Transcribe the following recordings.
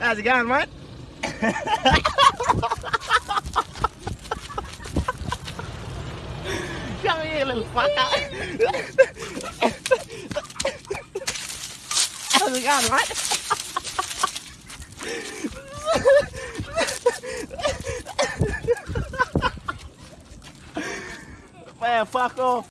How's it going, mate? Come here, little fucker. How's it going, mate? Man, fuck off.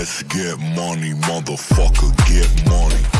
Let's get money, motherfucker, get money.